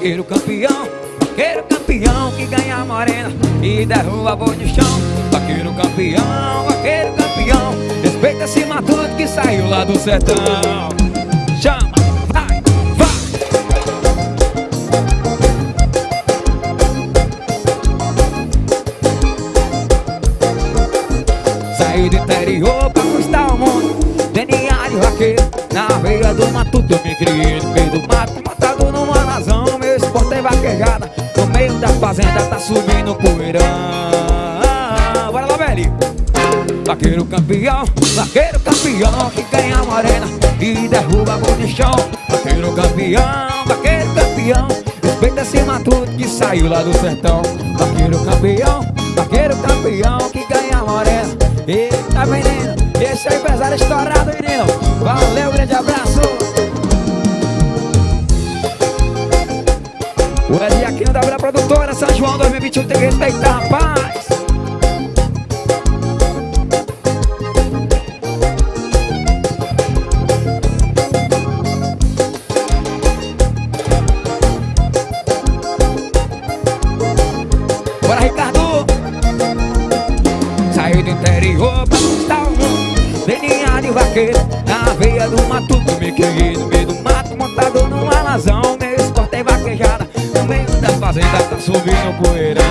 Vaqueiro campeão, vaqueiro campeão que ganha a morena e derruba boi no chão. Vaqueiro campeão, vaqueiro campeão, respeita esse matuto que saiu lá do sertão. Chama, vai, vai. Saí do interior pra conquistar o mundo DNA de vaqueiro Na veia do matuto eu me criei no meio do mato Matado numa razão, fazenda tá subindo poeirão. Bora lá, velho! Vaqueiro campeão, vaqueiro campeão Que ganha a morena e derruba a no chão. Vaqueiro campeão, vaqueiro campeão Respeita esse matuto que saiu lá do sertão. Vaqueiro campeão, vaqueiro campeão Que ganha a morena. Eita menino, esse é o empresário estourado menino. Valeu, grande abraço. O Ed Aquino da Vila Produtora São João 2021 tem que respeitar, rapaz. Bora Ricardo. Saiu do interior pra conquistar o mundo. DNA de vaqueiro Na veia do Me criei no meio do mato Montado numa razão fazenda Tá subindo poeirão.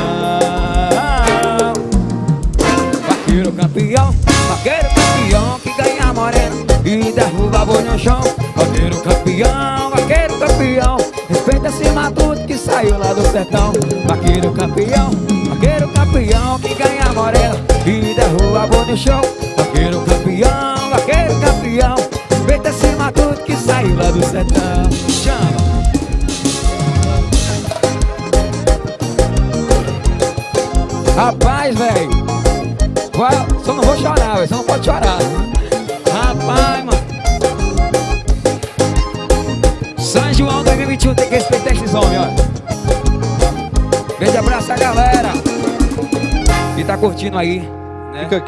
Vaqueiro campeão Vaqueiro campeão Que ganha morena E derruba boi no chão. Vaqueiro campeão Vaqueiro campeão Respeita esse matuto que saiu lá do sertão. Vaqueiro campeão Vaqueiro campeão Que ganha morena E derruba boi no chão. Vaqueiro campeão Rapaz, velho Só não vou chorar, velho Só não pode chorar. Rapaz, mano. São João 2021 tem que respeitar esses homens, ó. Grande abraço a galera. Que tá curtindo aí, né? Fica aqui.